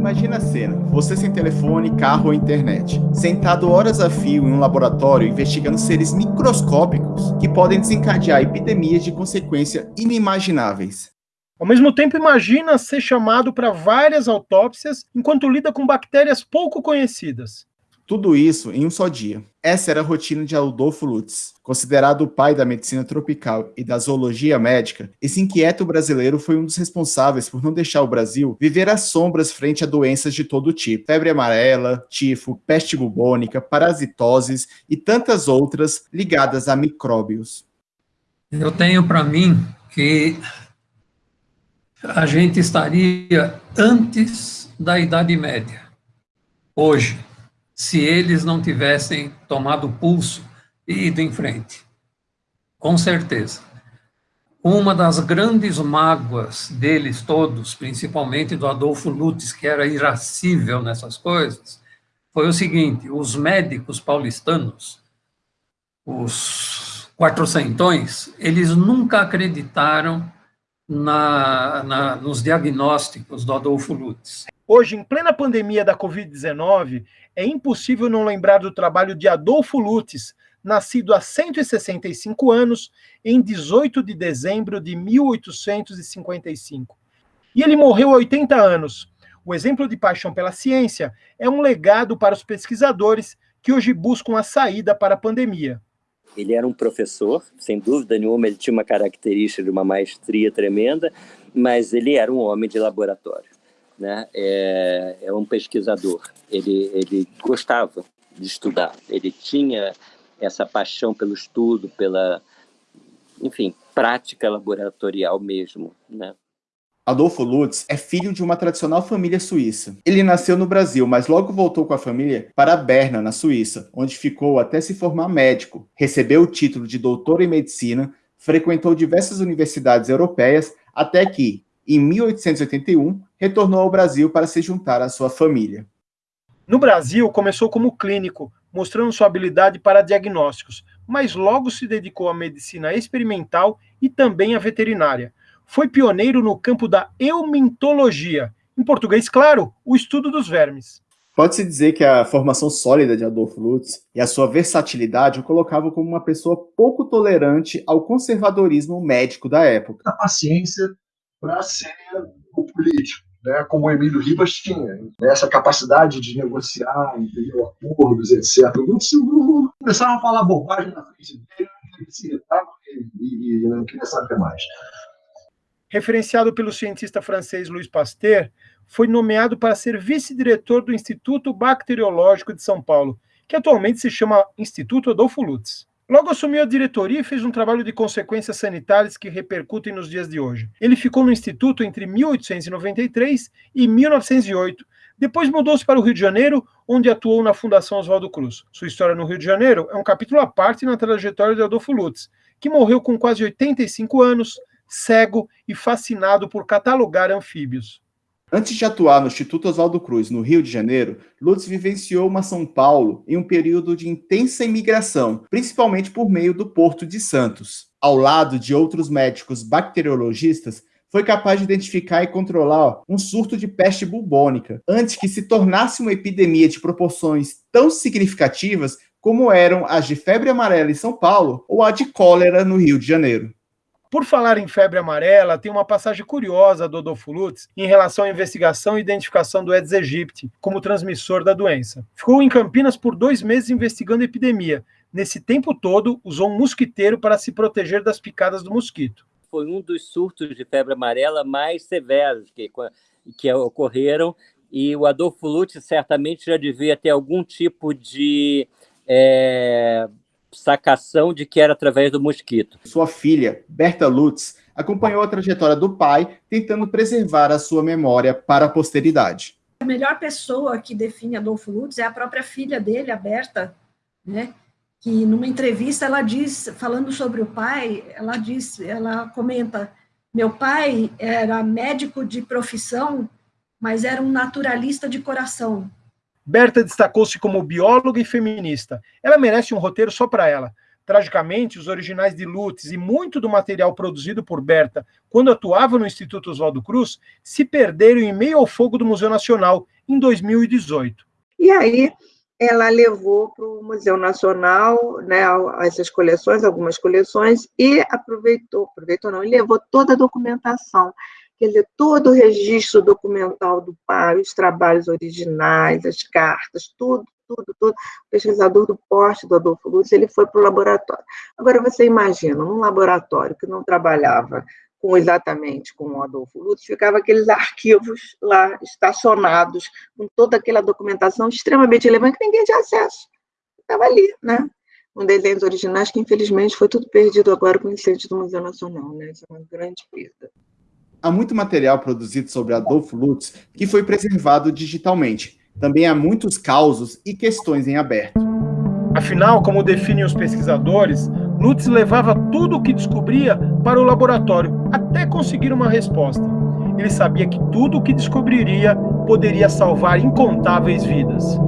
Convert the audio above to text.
Imagina a cena, você sem telefone, carro ou internet, sentado horas a fio em um laboratório investigando seres microscópicos que podem desencadear epidemias de consequência inimagináveis. Ao mesmo tempo, imagina ser chamado para várias autópsias enquanto lida com bactérias pouco conhecidas. Tudo isso em um só dia. Essa era a rotina de Adolfo Lutz. Considerado o pai da medicina tropical e da zoologia médica, esse inquieto brasileiro foi um dos responsáveis por não deixar o Brasil viver às sombras frente a doenças de todo tipo. Febre amarela, tifo, peste bubônica, parasitoses e tantas outras ligadas a micróbios. Eu tenho para mim que a gente estaria antes da Idade Média, hoje se eles não tivessem tomado o pulso e ido em frente. Com certeza. Uma das grandes mágoas deles todos, principalmente do Adolfo Lutz, que era irascível nessas coisas, foi o seguinte, os médicos paulistanos, os quatrocentões, eles nunca acreditaram na, na, nos diagnósticos do Adolfo Lutz. Hoje, em plena pandemia da Covid-19, é impossível não lembrar do trabalho de Adolfo Lutz, nascido há 165 anos, em 18 de dezembro de 1855. E ele morreu há 80 anos. O exemplo de paixão pela ciência é um legado para os pesquisadores que hoje buscam a saída para a pandemia. Ele era um professor, sem dúvida nenhuma, ele tinha uma característica de uma maestria tremenda, mas ele era um homem de laboratório né, é, é um pesquisador. Ele, ele gostava de estudar, ele tinha essa paixão pelo estudo, pela, enfim, prática laboratorial mesmo, né? Adolfo Lutz é filho de uma tradicional família suíça. Ele nasceu no Brasil, mas logo voltou com a família para Berna, na Suíça, onde ficou até se formar médico. Recebeu o título de doutor em medicina, frequentou diversas universidades europeias, até que, em 1881, retornou ao Brasil para se juntar à sua família. No Brasil, começou como clínico, mostrando sua habilidade para diagnósticos, mas logo se dedicou à medicina experimental e também à veterinária. Foi pioneiro no campo da eumintologia, em português, claro, o estudo dos vermes. Pode-se dizer que a formação sólida de Adolfo Lutz e a sua versatilidade o colocavam como uma pessoa pouco tolerante ao conservadorismo médico da época. A paciência para ser o político, né, como o Emílio Ribas tinha. Né, essa capacidade de negociar, entendeu, acordos, etc. Começaram a falar bobagem na frente dele, ele se irritava e, e não queria saber mais. Referenciado pelo cientista francês Louis Pasteur, foi nomeado para ser vice-diretor do Instituto Bacteriológico de São Paulo, que atualmente se chama Instituto Adolfo Lutz. Logo assumiu a diretoria e fez um trabalho de consequências sanitárias que repercutem nos dias de hoje. Ele ficou no Instituto entre 1893 e 1908. Depois mudou-se para o Rio de Janeiro, onde atuou na Fundação Oswaldo Cruz. Sua história no Rio de Janeiro é um capítulo à parte na trajetória de Adolfo Lutz, que morreu com quase 85 anos, cego e fascinado por catalogar anfíbios. Antes de atuar no Instituto Oswaldo Cruz, no Rio de Janeiro, Lutz vivenciou uma São Paulo em um período de intensa imigração, principalmente por meio do Porto de Santos. Ao lado de outros médicos bacteriologistas, foi capaz de identificar e controlar um surto de peste bubônica, antes que se tornasse uma epidemia de proporções tão significativas como eram as de febre amarela em São Paulo ou a de cólera no Rio de Janeiro. Por falar em febre amarela, tem uma passagem curiosa do Adolfo Lutz em relação à investigação e identificação do Aedes aegypti como transmissor da doença. Ficou em Campinas por dois meses investigando a epidemia. Nesse tempo todo, usou um mosquiteiro para se proteger das picadas do mosquito. Foi um dos surtos de febre amarela mais severos que, que ocorreram e o Adolfo Lutz certamente já devia ter algum tipo de é, sacação de que era através do mosquito. Sua filha, Berta Lutz, acompanhou a trajetória do pai, tentando preservar a sua memória para a posteridade. A melhor pessoa que define Adolfo Lutz é a própria filha dele, a Berta, né? que numa entrevista ela diz, falando sobre o pai, ela diz, ela comenta, meu pai era médico de profissão, mas era um naturalista de coração. Berta destacou-se como bióloga e feminista. Ela merece um roteiro só para ela. Tragicamente, os originais de Lutz e muito do material produzido por Berta quando atuava no Instituto Oswaldo Cruz se perderam em meio ao fogo do Museu Nacional em 2018. E aí ela levou para o Museu Nacional né, essas coleções, algumas coleções, e aproveitou, aproveitou não, e levou toda a documentação quer dizer, todo o registro documental do pai, os trabalhos originais, as cartas, tudo, tudo, tudo. O pesquisador do porte do Adolfo Lutz, ele foi para o laboratório. Agora, você imagina, num laboratório que não trabalhava com exatamente com o Adolfo Lutz, ficava aqueles arquivos lá estacionados, com toda aquela documentação extremamente relevante que ninguém tinha acesso. Estava ali, né? Com desenhos originais que, infelizmente, foi tudo perdido agora com o incêndio do Museu Nacional, né? Isso é uma grande perda há muito material produzido sobre Adolfo Lutz que foi preservado digitalmente. Também há muitos causos e questões em aberto. Afinal, como definem os pesquisadores, Lutz levava tudo o que descobria para o laboratório, até conseguir uma resposta. Ele sabia que tudo o que descobriria poderia salvar incontáveis vidas.